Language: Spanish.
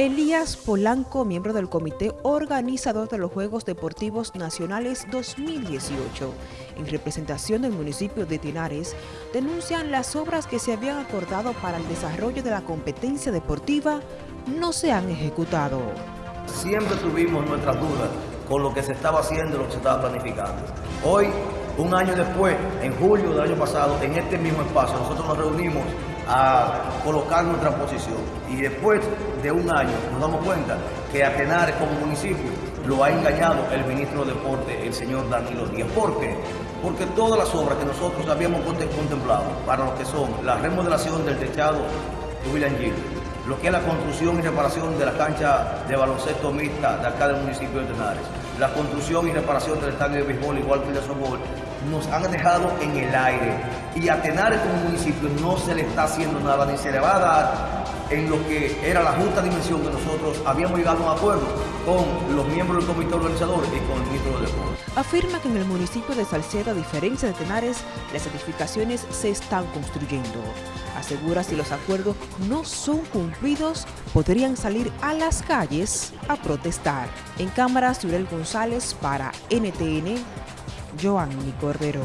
Elías Polanco, miembro del comité organizador de los Juegos Deportivos Nacionales 2018, en representación del municipio de Tinares, denuncian las obras que se habían acordado para el desarrollo de la competencia deportiva no se han ejecutado. Siempre tuvimos nuestras dudas con lo que se estaba haciendo y lo que se estaba planificando. Hoy, un año después, en julio del año pasado, en este mismo espacio, nosotros nos reunimos a colocar nuestra posición. Y después de un año nos damos cuenta que a Tenares como municipio lo ha engañado el ministro de Deporte, el señor Danilo Díaz. ¿Por qué? Porque todas las obras que nosotros habíamos contemplado para lo que son la remodelación del techado de William lo que es la construcción y reparación de la cancha de baloncesto mixta de acá del municipio de Tenares, la construcción y reparación del estadio de béisbol igual que el de softball, nos han dejado en el aire. Y a Tenares como municipio no se le está haciendo nada, ni se le va a dar en lo que era la justa dimensión que nosotros habíamos llegado a un acuerdo con los miembros del comité organizador y con el ministro de Deportes. Afirma que en el municipio de Salcedo, a diferencia de Tenares, las edificaciones se están construyendo. Asegura si los acuerdos no son cumplidos, podrían salir a las calles a protestar. En cámara, Surel González para NTN, Joanny Cordero.